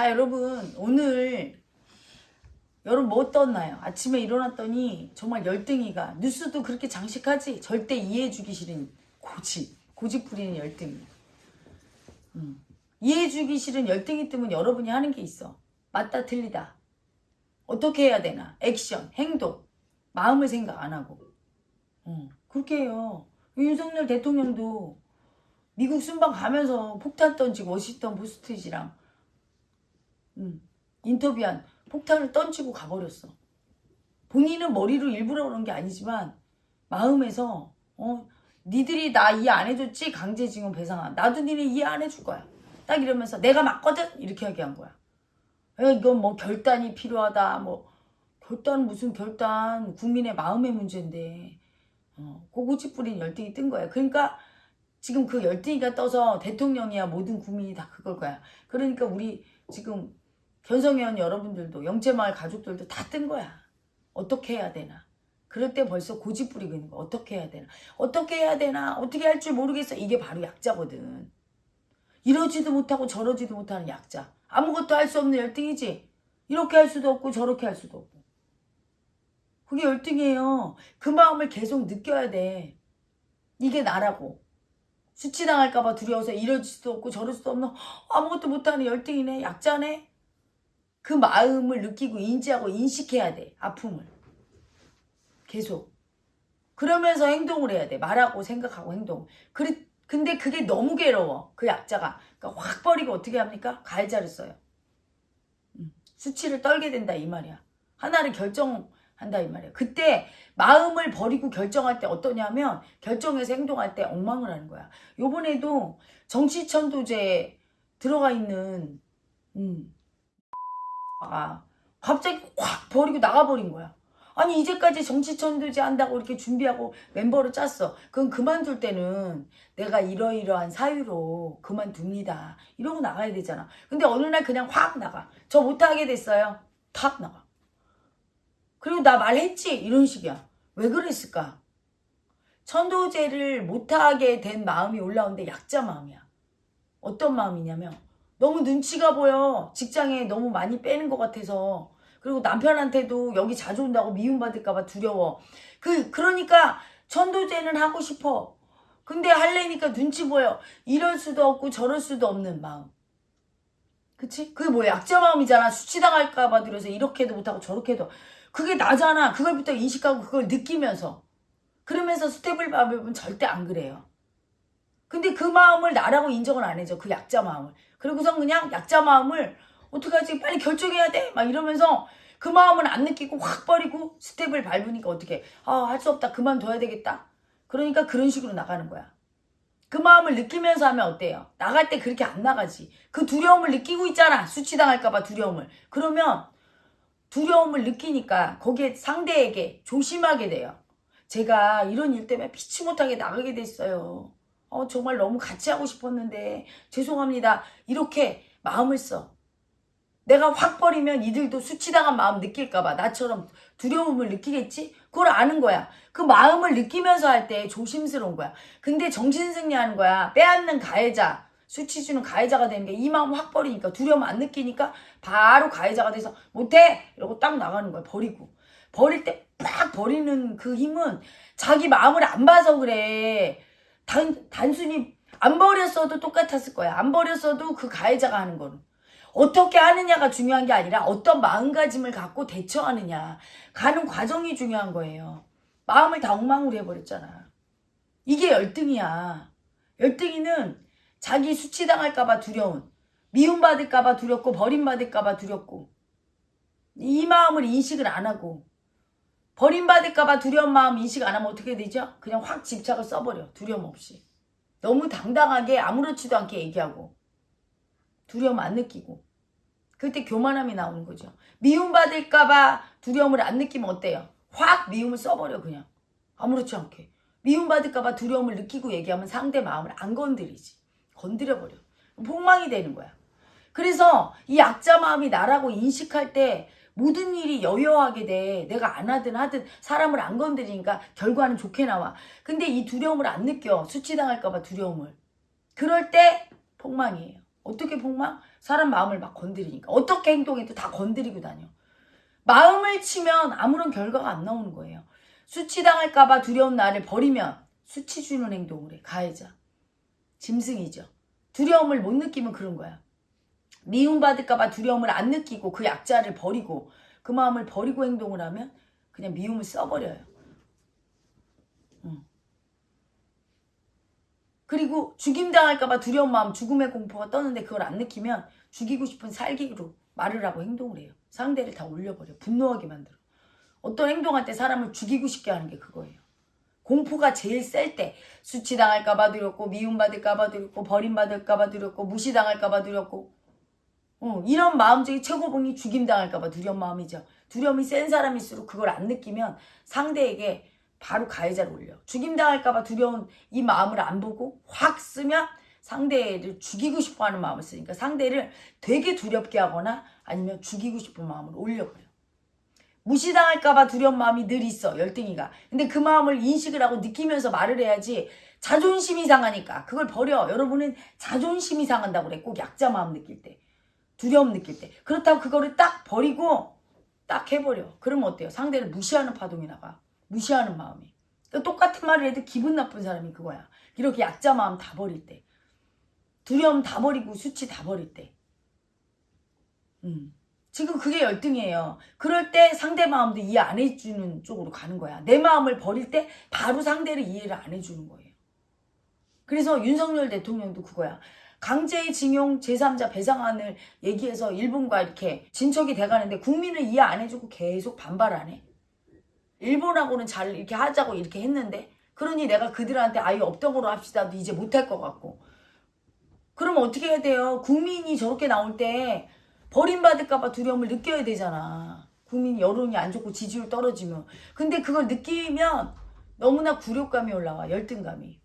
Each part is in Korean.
자 여러분 오늘 여러분 뭐 떴나요? 아침에 일어났더니 정말 열등이가 뉴스도 그렇게 장식하지. 절대 이해해주기 싫은 고집 고집 부리는 열등이. 음. 이해해주기 싫은 열등이 뜨면 여러분이 하는 게 있어. 맞다 틀리다. 어떻게 해야 되나? 액션 행동. 마음을 생각 안 하고. 어, 그렇게 해요. 윤석열 대통령도 미국 순방 가면서 폭탄 던지고 워싱턴 포스트지랑 음, 인터뷰한 폭탄을 던지고 가버렸어. 본인은 머리로 일부러 그런 게 아니지만 마음에서 어 니들이 나 이해 안 해줬지 강제징용 배상안 나도 니네 이해 안 해줄 거야. 딱 이러면서 내가 맞거든 이렇게 얘기한 거야. 에, 이건 뭐 결단이 필요하다 뭐 결단 무슨 결단 국민의 마음의 문제인데 어, 고고치 뿌린 열등이 뜬 거야. 그러니까 지금 그 열등이가 떠서 대통령이야 모든 국민이 다 그걸 거야. 그러니까 우리 지금 견성회원 여러분들도 영재마을 가족들도 다 뜬 거야. 어떻게 해야 되나. 그럴 때 벌써 고집 부리고 있는 거야. 어떻게 해야 되나. 어떻게 해야 되나. 어떻게 할 줄 모르겠어. 이게 바로 약자거든. 이러지도 못하고 저러지도 못하는 약자. 아무것도 할 수 없는 열등이지. 이렇게 할 수도 없고 저렇게 할 수도 없고. 그게 열등이에요. 그 마음을 계속 느껴야 돼. 이게 나라고. 수치당할까봐 두려워서 이럴 수도 없고 저럴 수도 없는 아무것도 못하는 열등이네. 약자네. 그 마음을 느끼고 인지하고 인식해야 돼. 아픔을. 계속. 그러면서 행동을 해야 돼. 말하고 생각하고 행동. 그리, 근데 그게 너무 괴로워. 그 약자가. 그러니까 확 버리고 어떻게 합니까? 가해자를 써요. 음, 수치를 떨게 된다 이 말이야. 하나를 결정한다 이 말이야. 그때 마음을 버리고 결정할 때 어떠냐면 결정해서 행동할 때 엉망을 하는 거야. 요번에도 정치천도제 들어가 있는 음, 아, 갑자기 확 버리고 나가버린 거야. 아니 이제까지 정치천도제 한다고 이렇게 준비하고 멤버를 짰어. 그건 그만둘 때는 내가 이러이러한 사유로 그만둡니다. 이러고 나가야 되잖아. 근데 어느 날 그냥 확 나가. 저 못하게 됐어요. 탁 나가. 그리고 나 말했지? 이런 식이야. 왜 그랬을까? 천도제를 못하게 된 마음이 올라오는데 약자 마음이야. 어떤 마음이냐면 너무 눈치가 보여. 직장에 너무 많이 빼는 것 같아서. 그리고 남편한테도 여기 자주 온다고 미움받을까봐 두려워. 그, 그러니까 천도제는 하고 싶어. 근데 할래니까 눈치 보여. 이럴 수도 없고 저럴 수도 없는 마음. 그치? 그게 뭐야? 약자 마음이잖아. 수치당할까봐 두려워서 이렇게도 못하고 저렇게도. 그게 나잖아. 그걸부터 인식하고 그걸 느끼면서. 그러면서 스텝을 밟으면 절대 안 그래요. 근데 그 마음을 나라고 인정을 안 해줘. 그 약자 마음을. 그리고선 그냥 약자 마음을 어떡하지? 빨리 결정해야 돼. 막 이러면서 그 마음을 안 느끼고 확 버리고 스텝을 밟으니까 어떻게 아, 할 수 없다. 그만둬야 되겠다. 그러니까 그런 식으로 나가는 거야. 그 마음을 느끼면서 하면 어때요? 나갈 때 그렇게 안 나가지. 그 두려움을 느끼고 있잖아. 수치당할까봐 두려움을. 그러면 두려움을 느끼니까 거기에 상대에게 조심하게 돼요. 제가 이런 일 때문에 피치 못하게 나가게 됐어요. 어, 정말 너무 같이 하고 싶었는데 죄송합니다. 이렇게 마음을 써. 내가 확 버리면 이들도 수치당한 마음 느낄까봐 나처럼 두려움을 느끼겠지? 그걸 아는 거야. 그 마음을 느끼면서 할 때 조심스러운 거야. 근데 정신승리하는 거야. 빼앗는 가해자, 수치 주는 가해자가 되는 게 이 마음 확 버리니까 두려움 안 느끼니까 바로 가해자가 돼서 못해! 이러고 딱 나가는 거야. 버리고. 버릴 때 팍 버리는 그 힘은 자기 마음을 안 봐서 그래. 단, 단순히 안 버렸어도 똑같았을 거야. 안 버렸어도 그 가해자가 하는 거는. 어떻게 하느냐가 중요한 게 아니라 어떤 마음가짐을 갖고 대처하느냐. 가는 과정이 중요한 거예요. 마음을 다 엉망으로 해버렸잖아. 이게 열등이야. 열등이는 자기 수치당할까봐 두려운, 미움받을까봐 두렵고, 버림받을까봐 두렵고, 이 마음을 인식을 안 하고, 버림받을까봐 두려운 마음 인식 안 하면 어떻게 되죠? 그냥 확 집착을 써버려. 두려움 없이. 너무 당당하게 아무렇지도 않게 얘기하고 두려움 안 느끼고 그때 교만함이 나오는 거죠. 미움받을까봐 두려움을 안 느끼면 어때요? 확 미움을 써버려 그냥. 아무렇지 않게. 미움받을까봐 두려움을 느끼고 얘기하면 상대 마음을 안 건드리지. 건드려버려. 폭망이 되는 거야. 그래서 이 약자 마음이 나라고 인식할 때 모든 일이 여여하게 돼. 내가 안 하든 하든 사람을 안 건드리니까 결과는 좋게 나와. 근데 이 두려움을 안 느껴. 수치당할까 봐 두려움을. 그럴 때 폭망이에요. 어떻게 폭망? 사람 마음을 막 건드리니까. 어떻게 행동해도 다 건드리고 다녀. 마음을 치면 아무런 결과가 안 나오는 거예요. 수치당할까 봐 두려운 나를 버리면 수치 주는 행동을 해. 가해자. 짐승이죠. 두려움을 못 느끼면 그런 거야. 미움받을까봐 두려움을 안 느끼고 그 약자를 버리고 그 마음을 버리고 행동을 하면 그냥 미움을 써버려요. 응. 그리고 죽임당할까봐 두려운 마음, 죽음의 공포가 떠는데 그걸 안 느끼면 죽이고 싶은 살기로 말을 하고 행동을 해요. 상대를 다 올려버려. 분노하게 만들어. 어떤 행동할 때 사람을 죽이고 싶게 하는 게 그거예요. 공포가 제일 셀 때 수치당할까봐 두렵고 미움받을까봐 두렵고 버림받을까봐 두렵고 무시당할까봐 두렵고 어, 이런 마음적인 최고봉이 죽임당할까봐 두려운 마음이죠. 두려움이 센 사람일수록 그걸 안 느끼면 상대에게 바로 가해자를 올려. 죽임당할까봐 두려운 이 마음을 안 보고 확 쓰면 상대를 죽이고 싶어 하는 마음을 쓰니까 상대를 되게 두렵게 하거나 아니면 죽이고 싶은 마음을 올려버려. 무시당할까봐 두려운 마음이 늘 있어, 열등이가. 근데 그 마음을 인식을 하고 느끼면서 말을 해야지 자존심이 상하니까 그걸 버려. 여러분은 자존심이 상한다고 그래. 꼭 약자 마음 느낄 때. 두려움 느낄 때. 그렇다고 그거를 딱 버리고 딱 해버려. 그러면 어때요? 상대를 무시하는 파동이 나가. 무시하는 마음이. 그러니까 똑같은 말을 해도 기분 나쁜 사람이 그거야. 이렇게 약자 마음 다 버릴 때. 두려움 다 버리고 수치 다 버릴 때. 음. 지금 그게 열등이에요. 그럴 때 상대 마음도 이해 안 해주는 쪽으로 가는 거야. 내 마음을 버릴 때 바로 상대를 이해를 안 해주는 거예요. 그래서 윤석열 대통령도 그거야. 강제징용 제3자 배상안을 얘기해서 일본과 이렇게 진척이 돼가는데 국민을 이해 안 해주고 계속 반발하네. 일본하고는 잘 이렇게 하자고 이렇게 했는데 그러니 내가 그들한테 아예 없던 거로 합시다도 이제 못할 것 같고 그러면 어떻게 해야 돼요? 국민이 저렇게 나올 때 버림받을까 봐 두려움을 느껴야 되잖아. 국민 여론이 안 좋고 지지율 떨어지면. 근데 그걸 느끼면 너무나 굴욕감이 올라와. 열등감이.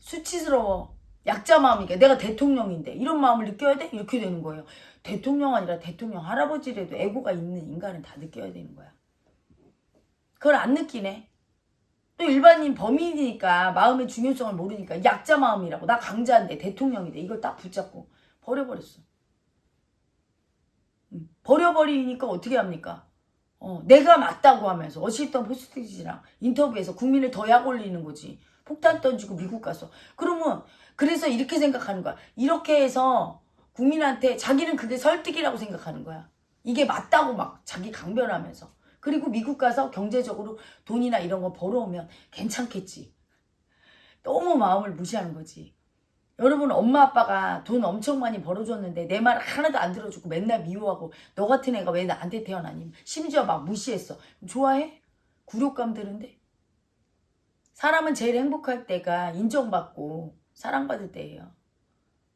수치스러워. 약자 마음이니까 내가 대통령인데 이런 마음을 느껴야 돼? 이렇게 되는 거예요. 대통령 아니라 대통령 할아버지라도 애고가 있는 인간은 다 느껴야 되는 거야. 그걸 안 느끼네. 또 일반인 범인이니까 마음의 중요성을 모르니까 약자 마음이라고 나 강자인데 대통령인데 이걸 딱 붙잡고 버려버렸어. 버려버리니까 어떻게 합니까? 어, 내가 맞다고 하면서 워싱턴 포스트지랑 인터뷰에서 국민을 더 약 올리는 거지. 폭탄 던지고 미국 가서. 그러면 그래서 이렇게 생각하는 거야. 이렇게 해서 국민한테 자기는 그게 설득이라고 생각하는 거야. 이게 맞다고 막 자기 강변하면서. 그리고 미국 가서 경제적으로 돈이나 이런 거 벌어오면 괜찮겠지. 너무 마음을 무시하는 거지. 여러분 엄마 아빠가 돈 엄청 많이 벌어줬는데 내 말 하나도 안 들어주고 맨날 미워하고 너 같은 애가 왜 나한테 태어나니 심지어 막 무시했어 좋아해? 굴욕감 드는데 사람은 제일 행복할 때가 인정받고 사랑받을 때예요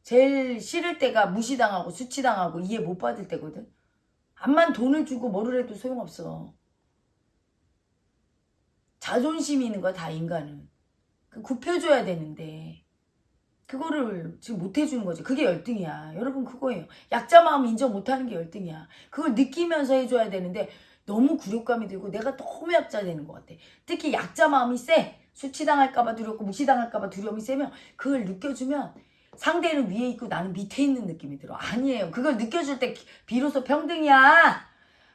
제일 싫을 때가 무시당하고 수치당하고 이해 못 받을 때거든 암만 돈을 주고 뭐를 해도 소용없어 자존심이 있는 거야 다 인간은 그 굽혀줘야 되는데 그거를 지금 못 해주는 거지. 그게 열등이야. 여러분 그거예요. 약자 마음 인정 못하는 게 열등이야. 그걸 느끼면서 해줘야 되는데 너무 굴욕감이 들고 내가 너무 약자 되는 것 같아. 특히 약자 마음이 세. 수치당할까봐 두렵고 무시당할까봐 두려움이 세면 그걸 느껴주면 상대는 위에 있고 나는 밑에 있는 느낌이 들어. 아니에요. 그걸 느껴줄 때 비로소 평등이야.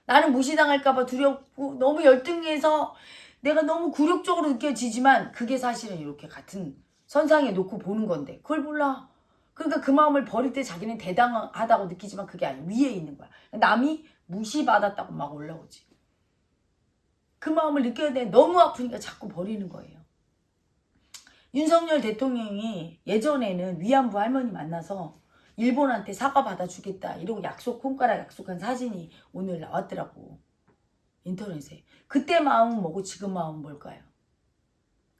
나는 무시당할까봐 두렵고 너무 열등해서 내가 너무 굴욕적으로 느껴지지만 그게 사실은 이렇게 같은 선상에 놓고 보는 건데 그걸 몰라. 그러니까 그 마음을 버릴 때 자기는 대단하다고 느끼지만 그게 아니야. 위에 있는 거야. 남이 무시받았다고 막 올라오지. 그 마음을 느껴야 돼. 너무 아프니까 자꾸 버리는 거예요. 윤석열 대통령이 예전에는 위안부 할머니 만나서 일본한테 사과 받아주겠다 이러고 약속 손가락 약속한 사진이 오늘 나왔더라고 인터넷에 그때 마음은 뭐고 지금 마음은 뭘까요?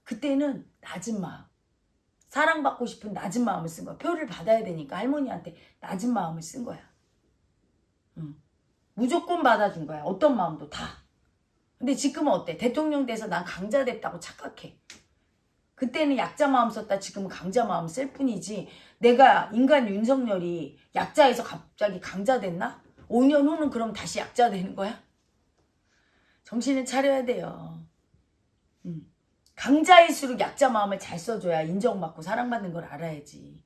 그때는 낮은 마음 사랑받고 싶은 낮은 마음을 쓴 거야. 표를 받아야 되니까 할머니한테 낮은 마음을 쓴 거야. 응. 무조건 받아준 거야. 어떤 마음도 다. 근데 지금은 어때? 대통령 돼서 난 강자 됐다고 착각해. 그때는 약자 마음 썼다 지금은 강자 마음 쓸 뿐이지 내가 인간 윤석열이 약자에서 갑자기 강자 됐나? 5년 후는 그럼 다시 약자 되는 거야? 정신을 차려야 돼요. 강자일수록 약자 마음을 잘 써줘야 인정받고 사랑받는 걸 알아야지.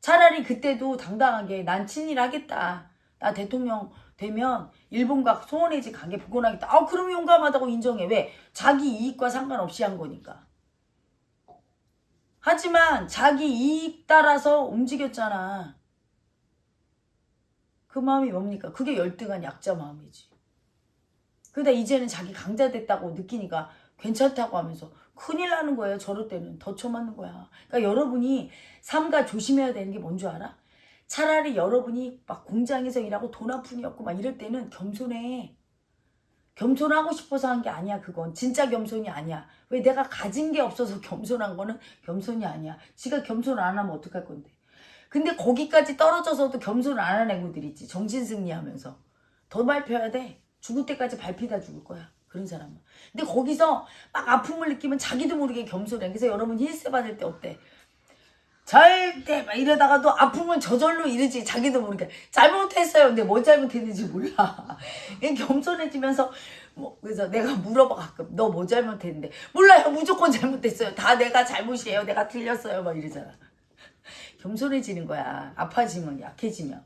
차라리 그때도 당당하게 난 친일 하겠다. 나 대통령 되면 일본과 소원해지 가게 복원하겠다. 아 그럼 용감하다고 인정해. 왜? 자기 이익과 상관없이 한 거니까. 하지만 자기 이익 따라서 움직였잖아. 그 마음이 뭡니까? 그게 열등한 약자 마음이지. 그러다 이제는 자기 강자 됐다고 느끼니까 괜찮다고 하면서 큰일 나는 거예요. 저럴 때는 더 쳐맞는 거야. 그러니까 여러분이 삼가 조심해야 되는 게 뭔 줄 알아? 차라리 여러분이 막 공장에서 일하고 돈 한 푼이 없고 막 이럴 때는 겸손해. 겸손하고 싶어서 한 게 아니야 그건. 진짜 겸손이 아니야. 왜 내가 가진 게 없어서 겸손한 거는 겸손이 아니야. 지가 겸손 안 하면 어떡할 건데. 근데 거기까지 떨어져서도 겸손 안 하는 애구들 있지. 정신승리하면서. 더 밟혀야 돼. 죽을 때까지 밟히다 죽을 거야. 그런 사람은. 근데 거기서 막 아픔을 느끼면 자기도 모르게 겸손해. 그래서 여러분 힐세 받을 때 어때 절대 막 이러다가도 아픔은 저절로 이르지. 자기도 모르게. 잘못했어요. 근데 뭐 잘못했는지 몰라. 겸손해지면서 뭐 그래서 내가 물어봐 가끔. 너 뭐 잘못했는데? 몰라요. 무조건 잘못했어요. 다 내가 잘못이에요. 내가 틀렸어요. 막 이러잖아. 겸손해지는 거야. 아파지면 약해지면.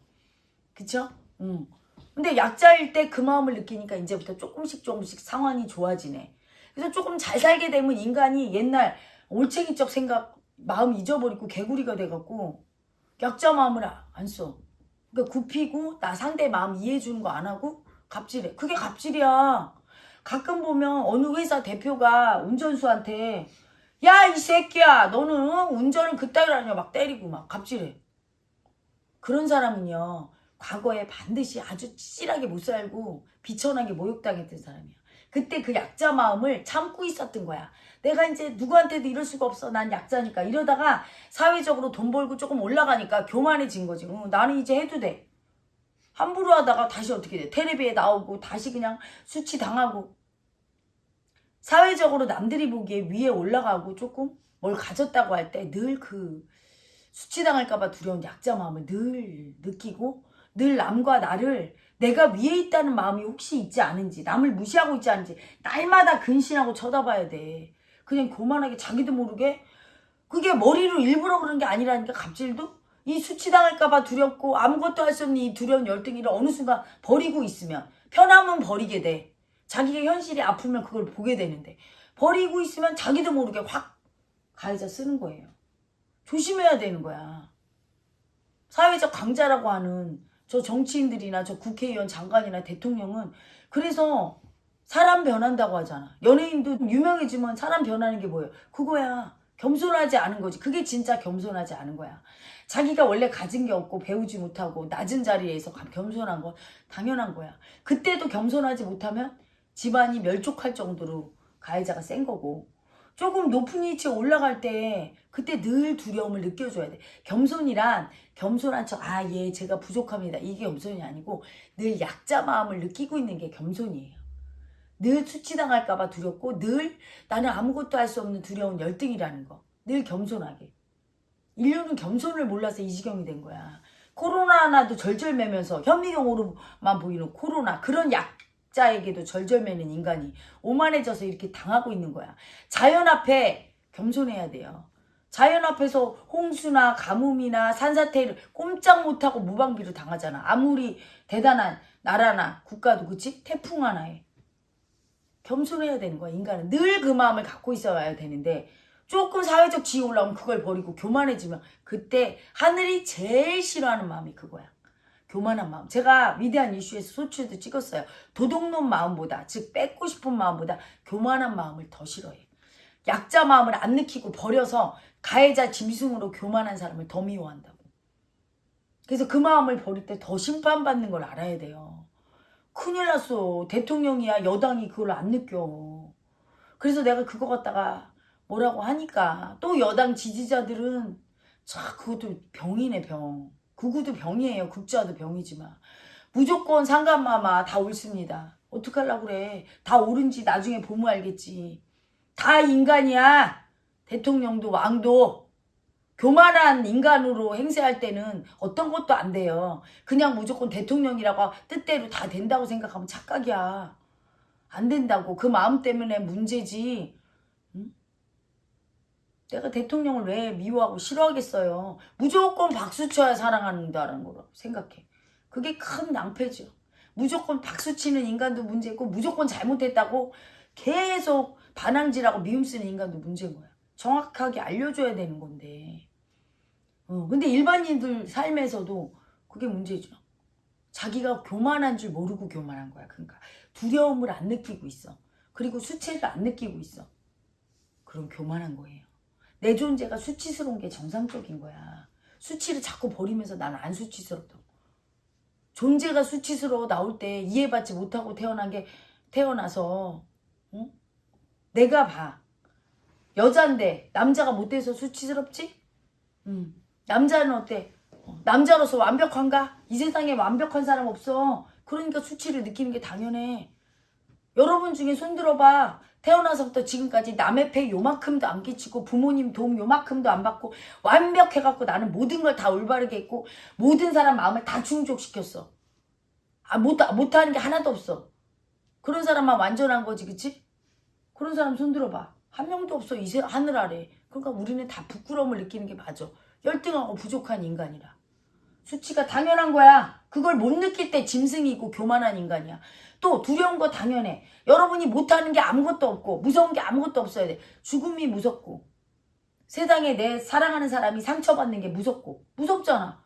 그쵸? 응. 근데 약자일 때 그 마음을 느끼니까 이제부터 조금씩 조금씩 상황이 좋아지네. 그래서 조금 잘 살게 되면 인간이 옛날 올챙이적 생각 마음 잊어버리고 개구리가 돼갖고 약자 마음을 아- 안 써. 그러니까 굽히고 나 상대 마음 이해해주는 거 안 하고 갑질해. 그게 갑질이야. 가끔 보면 어느 회사 대표가 운전수한테 야 이 새끼야 너는 운전을 그따위로 하냐 막 때리고 막 갑질해. 그런 사람은요 과거에 반드시 아주 찌질하게 못 살고 비천하게 모욕당했던 사람이야. 그때 그 약자 마음을 참고 있었던 거야. 내가 이제 누구한테도 이럴 수가 없어. 난 약자니까. 이러다가 사회적으로 돈 벌고 조금 올라가니까 교만해진 거지. 응, 나는 이제 해도 돼. 함부로 하다가 다시 어떻게 돼? 테레비에 나오고 다시 그냥 수치 당하고. 사회적으로 남들이 보기에 위에 올라가고 조금 뭘 가졌다고 할 때 늘 그 수치당할까봐 두려운 약자 마음을 늘 느끼고 늘 남과 나를 내가 위에 있다는 마음이 혹시 있지 않은지 남을 무시하고 있지 않은지 날마다 근신하고 쳐다봐야 돼. 그냥 교만하게 자기도 모르게 그게 머리로 일부러 그런 게 아니라니까 갑질도 이 수치당할까봐 두렵고 아무것도 할 수 없는 이 두려운 열등이를 어느 순간 버리고 있으면 편하면 버리게 돼. 자기가 현실이 아프면 그걸 보게 되는데 버리고 있으면 자기도 모르게 확 가해자 쓰는 거예요. 조심해야 되는 거야. 사회적 강자라고 하는 저 정치인들이나 저 국회의원 장관이나 대통령은 그래서 사람 변한다고 하잖아. 연예인도 유명해지면 사람 변하는 게 뭐예요? 그거야. 겸손하지 않은 거지. 그게 진짜 겸손하지 않은 거야. 자기가 원래 가진 게 없고 배우지 못하고 낮은 자리에서 겸손한 건 당연한 거야. 그때도 겸손하지 못하면 집안이 멸족할 정도로 가해자가 센 거고 조금 높은 위치에 올라갈 때 그때 늘 두려움을 느껴줘야 돼. 겸손이란 겸손한 척, 아, 예, 제가 부족합니다. 이게 겸손이 아니고 늘 약자 마음을 느끼고 있는 게 겸손이에요. 늘 수치당할까봐 두렵고 늘 나는 아무것도 할 수 없는 두려운 열등이라는 거. 늘 겸손하게. 인류는 겸손을 몰라서 이 지경이 된 거야. 코로나 하나도 절절매면서 현미경으로만 보이는 코로나 그런 약 자에게도 절절매는 인간이 오만해져서 이렇게 당하고 있는 거야. 자연 앞에 겸손해야 돼요. 자연 앞에서 홍수나 가뭄이나 산사태를 꼼짝 못하고 무방비로 당하잖아. 아무리 대단한 나라나 국가도 그치? 태풍 하나에. 겸손해야 되는 거야. 인간은 늘 그 마음을 갖고 있어야 되는데 조금 사회적 지위 올라오면 그걸 버리고 교만해지면 그때 하늘이 제일 싫어하는 마음이 그거야. 교만한 마음. 제가 위대한 이슈에서 소출도 찍었어요. 도둑놈 마음보다 즉 뺏고 싶은 마음보다 교만한 마음을 더 싫어해. 약자 마음을 안 느끼고 버려서 가해자 짐승으로 교만한 사람을 더 미워한다고. 그래서 그 마음을 버릴 때 더 심판받는 걸 알아야 돼요. 큰일 났어. 대통령이야 여당이 그걸 안 느껴. 그래서 내가 그거 갖다가 뭐라고 하니까 또 여당 지지자들은 자 그것도 병이네 병. 극우도 병이에요. 극자도 병이지만 무조건 상감마마 다 옳습니다. 어떡하려고 그래. 다 옳은지 나중에 보면 알겠지. 다 인간이야. 대통령도 왕도 교만한 인간으로 행세할 때는 어떤 것도 안 돼요. 그냥 무조건 대통령이라고 뜻대로 다 된다고 생각하면 착각이야. 안 된다고. 그 마음 때문에 문제지. 응? 내가 대통령을 왜 미워하고 싫어하겠어요. 무조건 박수 쳐야 사랑한다는 거라고 생각해. 그게 큰 낭패죠. 무조건 박수 치는 인간도 문제고 무조건 잘못했다고 계속 반항질하고 미움 쓰는 인간도 문제인 거야. 정확하게 알려줘야 되는 건데. 어, 근데 일반인들 삶에서도 그게 문제죠. 자기가 교만한 줄 모르고 교만한 거야. 그러니까 두려움을 안 느끼고 있어. 그리고 수치를 안 느끼고 있어. 그럼 교만한 거예요. 내 존재가 수치스러운 게 정상적인 거야. 수치를 자꾸 버리면서 나는 안 수치스럽다고. 존재가 수치스러워 나올 때 이해받지 못하고 태어난 게 태어나서 응? 내가 봐. 여잔데 남자가 못돼서 수치스럽지? 응. 남자는 어때? 어, 남자로서 완벽한가? 이 세상에 완벽한 사람 없어. 그러니까 수치를 느끼는 게 당연해. 여러분 중에 손 들어봐. 태어나서부터 지금까지 남의 폐 요만큼도 안 끼치고 부모님 도움 요만큼도 안 받고 완벽해갖고 나는 모든 걸 다 올바르게 했고 모든 사람 마음을 다 충족시켰어. 아, 못, 못하는 게 하나도 없어. 그런 사람만 완전한 거지, 그치? 그런 사람 손 들어봐. 한 명도 없어, 이 세, 하늘 아래. 그러니까 우리는 다 부끄러움을 느끼는 게 맞아. 열등하고 부족한 인간이라. 수치가 당연한 거야. 그걸 못 느낄 때 짐승이고 교만한 인간이야. 또 두려운 거 당연해. 여러분이 못하는 게 아무것도 없고 무서운 게 아무것도 없어야 돼. 죽음이 무섭고 세상에 내 사랑하는 사람이 상처받는 게 무섭고 무섭잖아.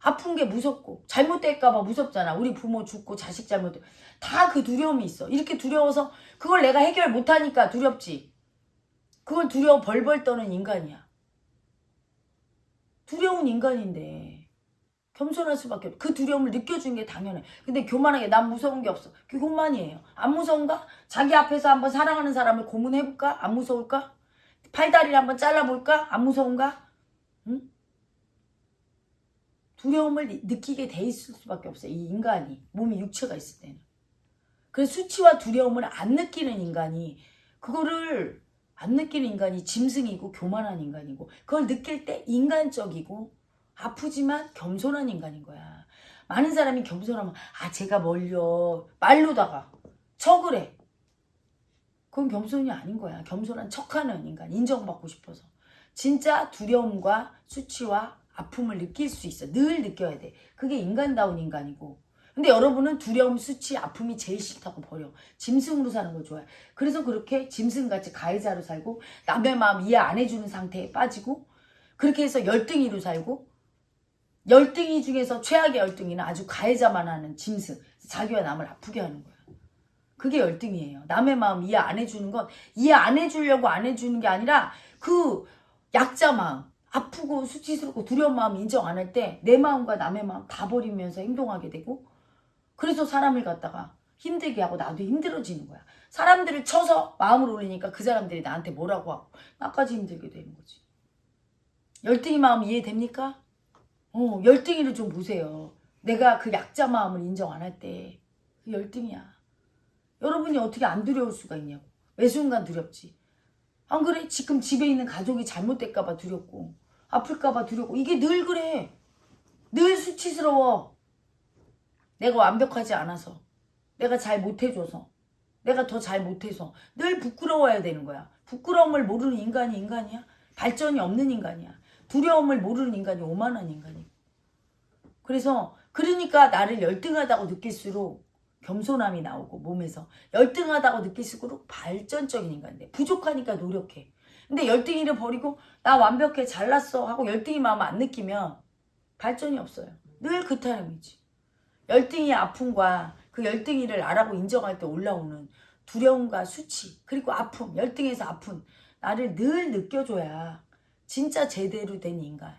아픈 게 무섭고 잘못될까봐 무섭잖아. 우리 부모 죽고 자식 잘못 다그 두려움이 있어. 이렇게 두려워서 그걸 내가 해결 못하니까 두렵지. 그걸 두려워 벌벌 떠는 인간이야. 두려운 인간인데 겸손할 수밖에 없어. 그 두려움을 느껴주는 게 당연해. 근데 교만하게 난 무서운 게 없어. 그게 교만이에요. 안 무서운가? 자기 앞에서 한번 사랑하는 사람을 고문해볼까? 안 무서울까? 팔다리를 한번 잘라볼까? 안 무서운가? 응? 두려움을 느- 느끼게 돼 있을 수밖에 없어요. 이 인간이. 몸이 육체가 있을 때는. 그래서 수치와 두려움을 안 느끼는 인간이 그거를 안 느끼는 인간이 짐승이고 교만한 인간이고 그걸 느낄 때 인간적이고 아프지만 겸손한 인간인 거야. 많은 사람이 겸손하면 아 제가 뭘요 말로다가 척을 해. 그건 겸손이 아닌 거야. 겸손한 척하는 인간 인정받고 싶어서 진짜 두려움과 수치와 아픔을 느낄 수 있어. 늘 느껴야 돼. 그게 인간다운 인간이고. 근데 여러분은 두려움, 수치, 아픔이 제일 싫다고 버려. 짐승으로 사는 걸 좋아해. 그래서 그렇게 짐승같이 가해자로 살고 남의 마음 이해 안 해주는 상태에 빠지고 그렇게 해서 열등이로 살고 열등이 중에서 최악의 열등이는 아주 가해자만 하는 짐승. 자기와 남을 아프게 하는 거야. 그게 열등이에요. 남의 마음 이해 안 해주는 건 이해 안 해주려고 안 해주는 게 아니라 그 약자 마음, 아프고 수치스럽고 두려운 마음 인정 안 할 때 내 마음과 남의 마음 다 버리면서 행동하게 되고 그래서 사람을 갖다가 힘들게 하고 나도 힘들어지는 거야. 사람들을 쳐서 마음을 올리니까 그 사람들이 나한테 뭐라고 하고 나까지 힘들게 되는 거지. 열등이 마음 이해됩니까? 어, 열등이를 좀 보세요. 내가 그 약자 마음을 인정 안 할 때 그 열등이야. 여러분이 어떻게 안 두려울 수가 있냐고. 매 순간 두렵지. 안 그래? 지금 집에 있는 가족이 잘못될까봐 두렵고 아플까봐 두렵고 이게 늘 그래. 늘 수치스러워. 내가 완벽하지 않아서 내가 잘 못해줘서 내가 더 잘 못해서 늘 부끄러워야 되는 거야. 부끄러움을 모르는 인간이 인간이야? 발전이 없는 인간이야. 두려움을 모르는 인간이 오만한 인간이고. 그래서 그러니까 나를 열등하다고 느낄수록 겸손함이 나오고 몸에서 열등하다고 느낄수록 발전적인 인간인데 부족하니까 노력해. 근데 열등이를 버리고 나 완벽해 잘났어 하고 열등이 마음 안 느끼면 발전이 없어요. 늘 그 타임이지. 열등이 아픔과 그 열등이를 알아고 인정할 때 올라오는 두려움과 수치 그리고 아픔 열등에서 아픔 나를 늘 느껴줘야 진짜 제대로 된 인간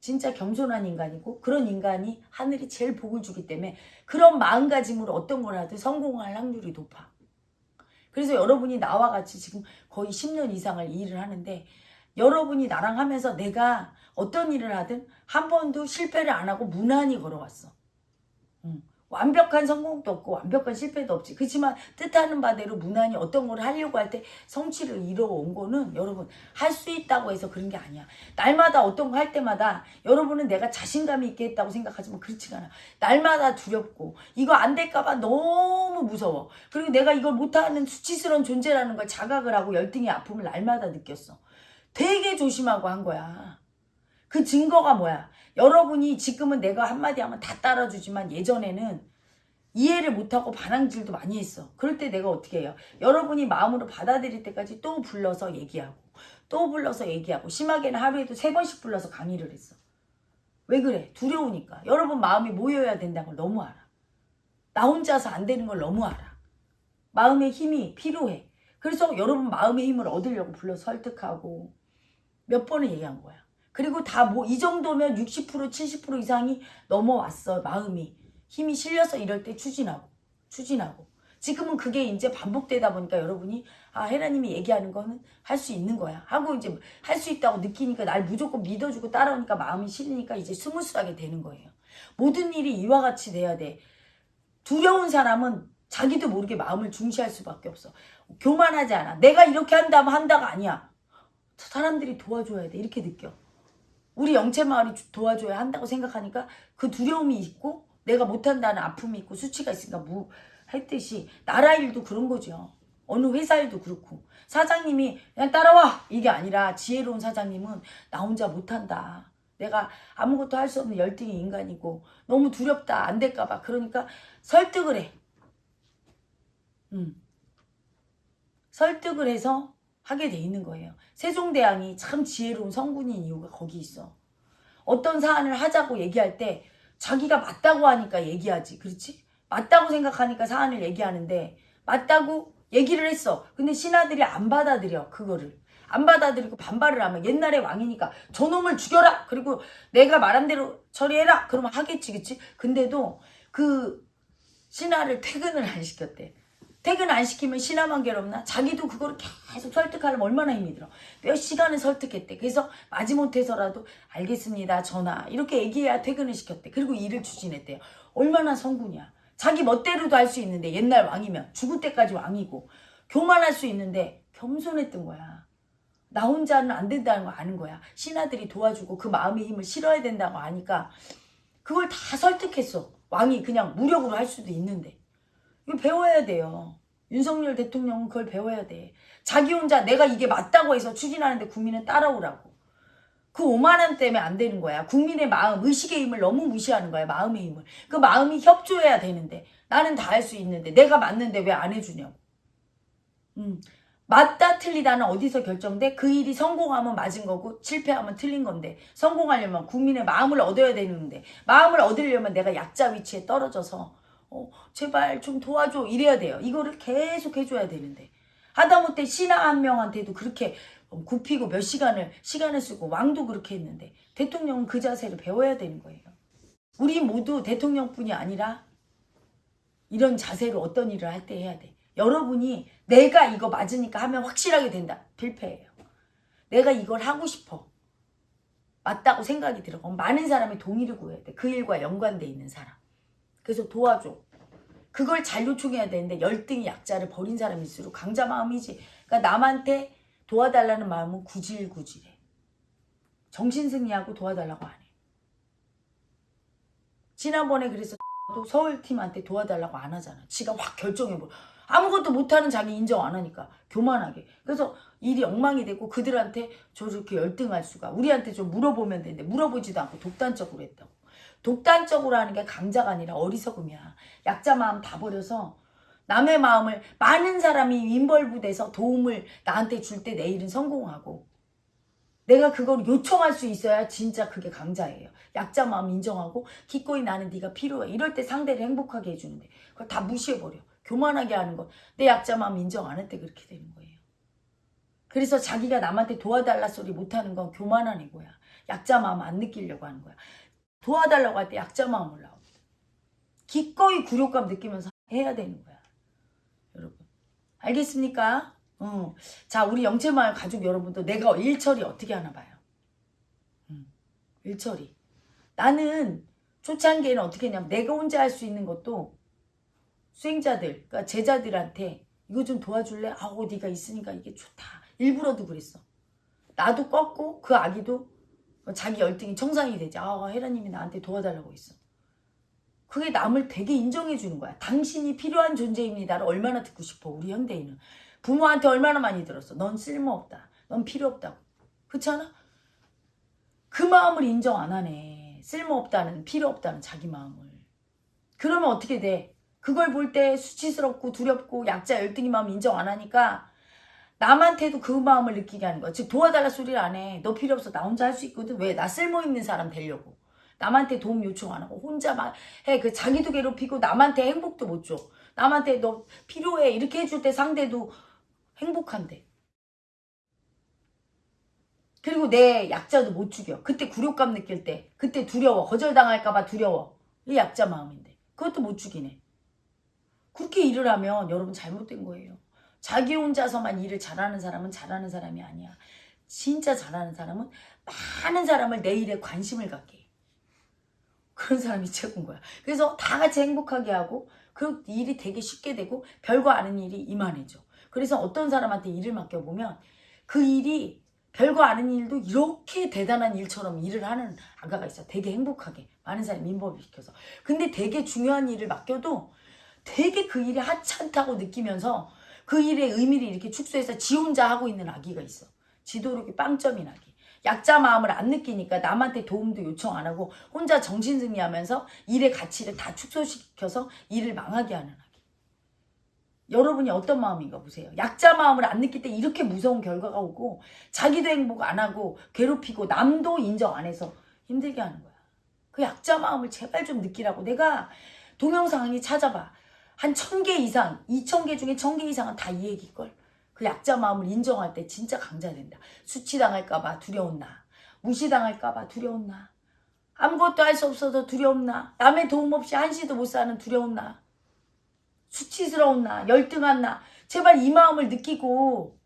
진짜 겸손한 인간이고 그런 인간이 하늘이 제일 복을 주기 때문에 그런 마음가짐으로 어떤 걸 하든 성공할 확률이 높아. 그래서 여러분이 나와 같이 지금 거의 10년 이상을 일을 하는데 여러분이 나랑 하면서 내가 어떤 일을 하든 한 번도 실패를 안 하고 무난히 걸어왔어. 응. 완벽한 성공도 없고 완벽한 실패도 없지. 그렇지만 뜻하는 바대로 무난히 어떤 걸 하려고 할 때 성취를 이뤄온 거는 여러분 할 수 있다고 해서 그런 게 아니야. 날마다 어떤 거 할 때마다 여러분은 내가 자신감이 있게 했다고 생각하지만 그렇지가 않아. 날마다 두렵고 이거 안 될까 봐 너무 무서워. 그리고 내가 이걸 못하는 수치스러운 존재라는 걸 자각을 하고 열등의 아픔을 날마다 느꼈어. 되게 조심하고 한 거야. 그 증거가 뭐야? 여러분이 지금은 내가 한마디 하면 다 따라주지만 예전에는 이해를 못하고 반항질도 많이 했어. 그럴 때 내가 어떻게 해요? 여러분이 마음으로 받아들일 때까지 또 불러서 얘기하고 또 불러서 얘기하고 심하게는 하루에도 세 번씩 불러서 강의를 했어. 왜 그래? 두려우니까. 여러분 마음이 모여야 된다는 걸 너무 알아. 나 혼자서 안 되는 걸 너무 알아. 마음의 힘이 필요해. 그래서 여러분 마음의 힘을 얻으려고 불러 설득하고 몇 번을 얘기한 거야. 그리고 다 뭐 이 정도면 60% 70% 이상이 넘어왔어 마음이. 힘이 실려서 이럴 때 추진하고 추진하고. 지금은 그게 이제 반복되다 보니까 여러분이 아 헤라님이 얘기하는 거는 할 수 있는 거야. 하고 이제 할 수 있다고 느끼니까 날 무조건 믿어주고 따라오니까 마음이 실리니까 이제 smooth하게 되는 거예요. 모든 일이 이와 같이 돼야 돼. 두려운 사람은 자기도 모르게 마음을 중시할 수밖에 없어. 교만하지 않아. 내가 이렇게 한다면 한다가 아니야. 사람들이 도와줘야 돼. 이렇게 느껴 우리 영체 마을이 주- 도와줘야 한다고 생각하니까 그 두려움이 있고 내가 못한다는 아픔이 있고 수치가 있으니까 무 했듯이 나라 일도 그런 거죠. 어느 회사 일도 그렇고 사장님이 그냥 따라와 이게 아니라 지혜로운 사장님은 나 혼자 못한다. 내가 아무것도 할 수 없는 열등의 인간이고 너무 두렵다 안 될까봐 그러니까 설득을 해. 음. 설득을 해서 하게 돼 있는 거예요. 세종대왕이 참 지혜로운 성군인 이유가 거기 있어. 어떤 사안을 하자고 얘기할 때 자기가 맞다고 하니까 얘기하지. 그렇지? 맞다고 생각하니까 사안을 얘기하는데 맞다고 얘기를 했어. 근데 신하들이 안 받아들여. 그거를. 안 받아들이고 반발을 하면 옛날에 왕이니까 저놈을 죽여라. 그리고 내가 말한 대로 처리해라. 그러면 하겠지. 그치? 근데도 그 신하를 퇴근을 안 시켰대. 퇴근 안 시키면 신하만 괴롭나? 자기도 그거를 계속 설득하려면 얼마나 힘이 들어. 몇 시간을 설득했대. 그래서 마지못해서라도 알겠습니다. 전화. 이렇게 얘기해야 퇴근을 시켰대. 그리고 일을 추진했대요. 얼마나 성군이야. 자기 멋대로도 할 수 있는데 옛날 왕이면 죽을 때까지 왕이고 교만할 수 있는데 겸손했던 거야. 나 혼자는 안 된다는 거 아는 거야. 신하들이 도와주고 그 마음의 힘을 실어야 된다고 아니까 그걸 다 설득했어. 왕이 그냥 무력으로 할 수도 있는데. 이거 배워야 돼요. 윤석열 대통령은 그걸 배워야 돼. 자기 혼자 내가 이게 맞다고 해서 추진하는데 국민은 따라오라고. 그 5만 원 때문에 안 되는 거야. 국민의 마음, 의식의 힘을 너무 무시하는 거야. 마음의 힘을. 그 마음이 협조해야 되는데 나는 다 할 수 있는데 내가 맞는데 왜 안 해주냐고. 음. 맞다 틀리다는 어디서 결정돼? 그 일이 성공하면 맞은 거고 실패하면 틀린 건데 성공하려면 국민의 마음을 얻어야 되는데 마음을 얻으려면 내가 약자 위치에 떨어져서 어, 제발 좀 도와줘 이래야 돼요. 이거를 계속 해줘야 되는데 하다못해 신하 한 명한테도 그렇게 굽히고 몇 시간을 시간을 쓰고 왕도 그렇게 했는데 대통령은 그 자세를 배워야 되는 거예요. 우리 모두 대통령뿐이 아니라 이런 자세로 어떤 일을 할 때 해야 돼. 여러분이 내가 이거 맞으니까 하면 확실하게 된다. 필패예요. 내가 이걸 하고 싶어. 맞다고 생각이 들어. 많은 사람의 동의를 구해야 돼. 그 일과 연관돼 있는 사람. 그래서 도와줘. 그걸 잘 요청해야 되는데 열등이 약자를 버린 사람일수록 강자 마음이지. 그러니까 남한테 도와달라는 마음은 구질구질해. 정신승리하고 도와달라고 안 해. 지난번에 그래서 또 서울팀한테 도와달라고 안 하잖아. 지가 확 결정해버려. 아무것도 못하는 자기 인정 안 하니까 교만하게. 그래서 일이 엉망이 되고 그들한테 저렇게 열등할 수가. 우리한테 좀 물어보면 되는데 물어보지도 않고 독단적으로 했다고. 독단적으로 하는 게 강자가 아니라 어리석음이야. 약자 마음 다 버려서 남의 마음을 많은 사람이 인벌부돼서 도움을 나한테 줄 때 내일은 성공하고 내가 그걸 요청할 수 있어야 진짜 그게 강자예요. 약자 마음 인정하고 기꺼이 나는 네가 필요해. 이럴 때 상대를 행복하게 해주는데 그걸 다 무시해버려. 교만하게 하는 건 내 약자 마음 인정 안 할 때 그렇게 되는 거예요. 그래서 자기가 남한테 도와달라 소리 못하는 건 교만한 애고야. 약자 마음 안 느끼려고 하는 거야. 도와달라고 할 때 약자 마음 올라옵니다. 기꺼이 굴욕감 느끼면서 해야 되는 거야. 여러분. 알겠습니까? 어. 자, 우리 영채마을 가족 여러분도 내가 일처리 어떻게 하나 봐요. 음, 일처리. 나는 초창기에는 어떻게 했냐면 내가 혼자 할 수 있는 것도 수행자들, 그러니까 제자들한테 이거 좀 도와줄래? 아우 네가 있으니까 이게 좋다. 일부러도 그랬어. 나도 꺾고 그 아기도 자기 열등이 청산이 되지. 아 헤라님이 나한테 도와달라고 했어. 그게 남을 되게 인정해 주는 거야. 당신이 필요한 존재입니다를 얼마나 듣고 싶어 우리 현대인은. 부모한테 얼마나 많이 들었어. 넌 쓸모없다. 넌 필요 없다고. 그렇잖아? 그 마음을 인정 안 하네. 쓸모없다는, 필요 없다는 자기 마음을. 그러면 어떻게 돼? 그걸 볼 때 수치스럽고 두렵고 약자 열등이 마음 인정 안 하니까 남한테도 그 마음을 느끼게 하는 거야. 즉 도와달라 소리를 안 해. 너 필요 없어. 나 혼자 할 수 있거든. 왜? 나 쓸모있는 사람 되려고. 남한테 도움 요청 안 하고 혼자 막 해. 그 자기도 괴롭히고 남한테 행복도 못 줘. 남한테 너 필요해. 이렇게 해줄 때 상대도 행복한데. 그리고 내 약자도 못 죽여. 그때 굴욕감 느낄 때. 그때 두려워. 거절당할까봐 두려워. 이 약자 마음인데. 그것도 못 죽이네. 그렇게 일을 하면 여러분 잘못된 거예요. 자기 혼자서만 일을 잘하는 사람은 잘하는 사람이 아니야. 진짜 잘하는 사람은 많은 사람을 내 일에 관심을 갖게 해. 그런 사람이 최고인 거야. 그래서 다 같이 행복하게 하고 그 일이 되게 쉽게 되고 별거 아닌 일이 이만해져. 그래서 어떤 사람한테 일을 맡겨보면 그 일이 별거 아닌 일도 이렇게 대단한 일처럼 일을 하는 아가가 있어. 되게 행복하게. 많은 사람이 민법시켜서. 근데 되게 중요한 일을 맡겨도 되게 그 일이 하찮다고 느끼면서 그 일의 의미를 이렇게 축소해서 지 혼자 하고 있는 아기가 있어. 지도력이 빵점인 아기. 약자 마음을 안 느끼니까 남한테 도움도 요청 안 하고 혼자 정신승리하면서 일의 가치를 다 축소시켜서 일을 망하게 하는 아기. 여러분이 어떤 마음인가 보세요. 약자 마음을 안 느낄 때 이렇게 무서운 결과가 오고 자기도 행복 안 하고 괴롭히고 남도 인정 안 해서 힘들게 하는 거야. 그 약자 마음을 제발 좀 느끼라고 내가 동영상이 찾아봐. 한 천 개 이상, 이천 개 중에 천 개 이상은 다 이 얘기걸. 그 약자 마음을 인정할 때 진짜 강자된다. 수치당할까 봐 두려운 나. 무시당할까 봐 두려운 나. 아무것도 할 수 없어서 두려운 나. 남의 도움 없이 한시도 못 사는 두려운 나. 수치스러운 나. 열등한 나. 제발 이 마음을 느끼고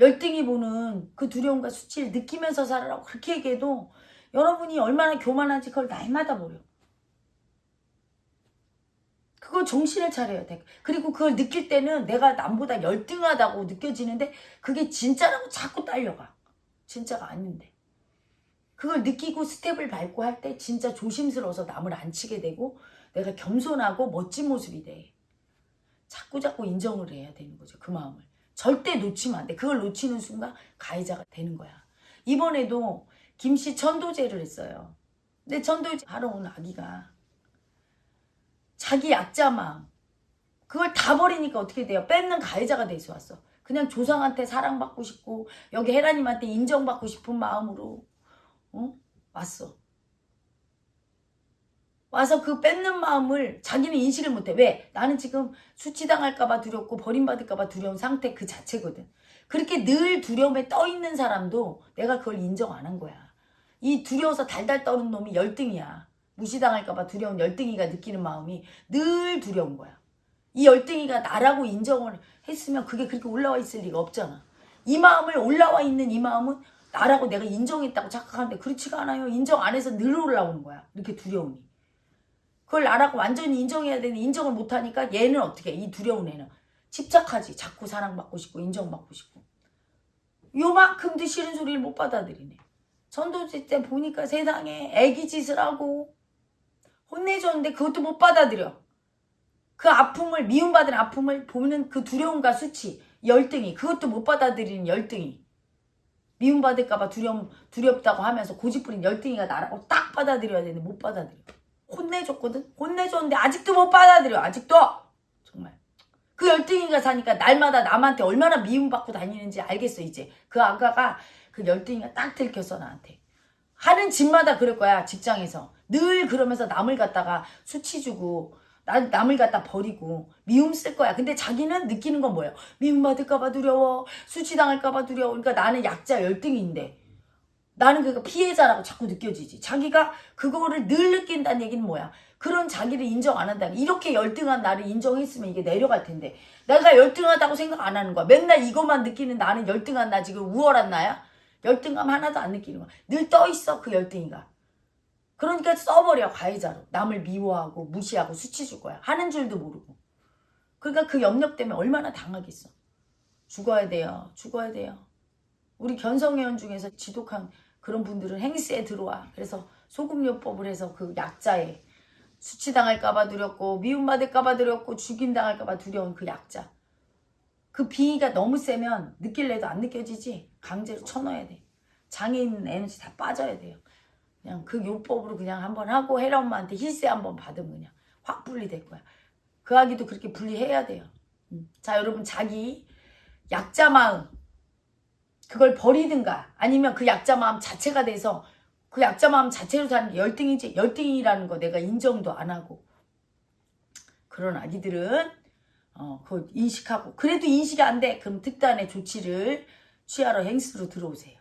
열등이 보는 그 두려움과 수치를 느끼면서 살아라고 그렇게 얘기해도 여러분이 얼마나 교만한지 그걸 날마다 보여. 그거 정신을 차려야 돼. 그리고 그걸 느낄 때는 내가 남보다 열등하다고 느껴지는데 그게 진짜라고 자꾸 딸려가. 진짜가 아닌데. 그걸 느끼고 스텝을 밟고 할 때 진짜 조심스러워서 남을 안 치게 되고 내가 겸손하고 멋진 모습이 돼. 자꾸 자꾸 인정을 해야 되는 거죠. 그 마음을. 절대 놓치면 안 돼. 그걸 놓치는 순간 가해자가 되는 거야. 이번에도 김씨 천도제를 했어요. 근데 천도제 하러 온 아기가 자기 약자 마음 그걸 다 버리니까 어떻게 돼요? 뺏는 가해자가 돼서 왔어. 그냥 조상한테 사랑받고 싶고 여기 헤라님한테 인정받고 싶은 마음으로 어? 왔어. 와서 그 뺏는 마음을 자기는 인식을 못해. 왜? 나는 지금 수치당할까봐 두렵고 버림받을까봐 두려운 상태 그 자체거든. 그렇게 늘 두려움에 떠 있는 사람도 내가 그걸 인정 안 한 거야. 이 두려워서 달달 떠는 놈이 열등이야. 무시당할까봐 두려운 열등이가 느끼는 마음이 늘 두려운 거야. 이 열등이가 나라고 인정을 했으면 그게 그렇게 올라와 있을 리가 없잖아. 이 마음을 올라와 있는 이 마음은 나라고 내가 인정했다고 착각하는데 그렇지가 않아요. 인정 안 해서 늘 올라오는 거야. 이렇게 두려움이. 그걸 나라고 완전히 인정해야 되는데 인정을 못하니까 얘는 어떻게 해? 이 두려운 애는 집착하지. 자꾸 사랑받고 싶고 인정받고 싶고. 요만큼도 싫은 소리를 못 받아들이네. 전도지 때 보니까 세상에 애기 짓을 하고 혼내줬는데 그것도 못 받아들여. 그 아픔을 미움받은 아픔을 보는 그 두려움과 수치 열등이 그것도 못 받아들이는 열등이 미움받을까봐 두려움 두렵다고 하면서 고집부린 열등이가 나라고 딱 받아들여야 되는데 못 받아들여. 혼내줬거든. 혼내줬는데 아직도 못 받아들여. 아직도 정말 그 열등이가 사니까 날마다 남한테 얼마나 미움받고 다니는지 알겠어 이제 그 아가가 그 열등이가 딱 들켰어 나한테 하는 집마다 그럴 거야 직장에서 늘 그러면서 남을 갖다가 수치 주고 난 남을 갖다 버리고 미움 쓸 거야. 근데 자기는 느끼는 건 뭐예요? 미움 받을까봐 두려워. 수치당할까봐 두려워. 그러니까 나는 약자 열등인데 나는 그가 피해자라고 자꾸 느껴지지. 자기가 그거를 늘 느낀다는 얘기는 뭐야? 그런 자기를 인정 안 한다. 이렇게 열등한 나를 인정했으면 이게 내려갈 텐데 내가 열등하다고 생각 안 하는 거야. 맨날 이것만 느끼는 나는 열등한 나 지금 우월한 나야? 열등감 하나도 안 느끼는 거야. 늘 떠 있어 그 열등이가. 그러니까 써버려 가해자로. 남을 미워하고 무시하고 수치 줄 거야. 하는 줄도 모르고. 그러니까 그 염력 때문에 얼마나 당하겠어. 죽어야 돼요. 죽어야 돼요. 우리 견성회원 중에서 지독한 그런 분들은 행세에 들어와. 그래서 소금요법을 해서 그 약자에 수치당할까봐 두렵고 미움받을까봐 두렵고 죽임당할까봐 두려운 그 약자. 그 비위가 너무 세면 느낄래도 안 느껴지지? 강제로 쳐넣어야 돼. 장애인 에너지 다 빠져야 돼요. 그냥 그 요법으로 그냥 한번 하고 혜라 엄마한테 힐세 한번 받으면 그냥 확 분리될 거야. 그 아기도 그렇게 분리해야 돼요. 음. 자 여러분 자기 약자 마음 그걸 버리든가 아니면 그 약자 마음 자체가 돼서 그 약자 마음 자체로 사는 열등이지 열등이라는 거 내가 인정도 안 하고 그런 아기들은 어, 그걸 인식하고 그래도 인식이 안 돼. 그럼 특단의 조치를 취하러 행스로 들어오세요.